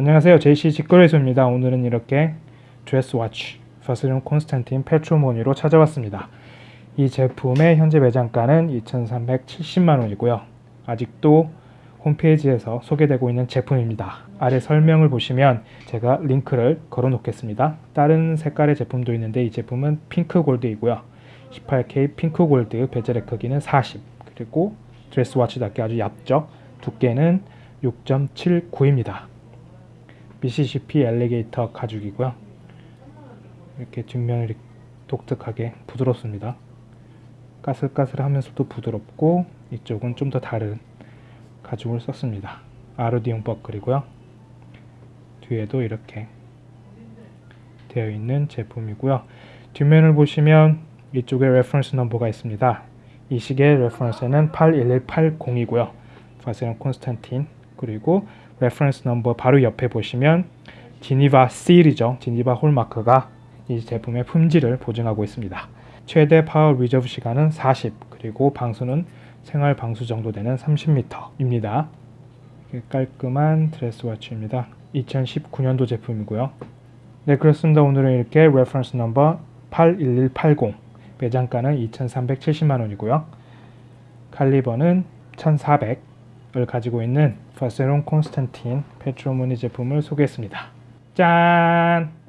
안녕하세요. JC 직거래소입니다. 오늘은 이렇게 dress watch 바쉐론 콘스탄틴 페트리모니로 찾아왔습니다. 이 제품의 현재 매장가는 2370만원이고요. 아직도 홈페이지에서 소개되고 있는 제품입니다. 아래 설명을 보시면 제가 링크를 걸어 놓겠습니다. 다른 색깔의 제품도 있는데 이 제품은 pink gold이고요. 18K pink gold bezel의 크기는 40 그리고 드레스워치답게 아주 얇죠? 두께는 6.79입니다 미시시피 엘리게이터 가죽이고요. 이렇게 뒷면이 독특하게 부드럽습니다. 까슬까슬하면서도 부드럽고 이쪽은 좀 더 다른 가죽을 썼습니다. 아르디움 버클이고요. 뒤에도 이렇게 되어 있는 제품이고요. 뒷면을 보시면 이쪽에 reference number가 있습니다. 이 시계의 reference는 81180이고요. 바쉐론 콘스탄틴 그리고 reference number 바로 옆에 보시면 Geneva Seal이죠. Geneva hallmark가 이 제품의 품질을 보증하고 있습니다. 최대 power reserve 시간은 40 그리고 방수는 생활 방수 정도 되는 30m입니다. 깔끔한 dress watch입니다. 2019년도 제품이고요. 네 그렇습니다. 오늘은 이렇게 reference number 81180 매장가는 2370만원이고요. 칼리버는 1400 을 가지고 있는 바쉐론 콘스탄틴 페트리모니 제품을 소개했습니다. 짠!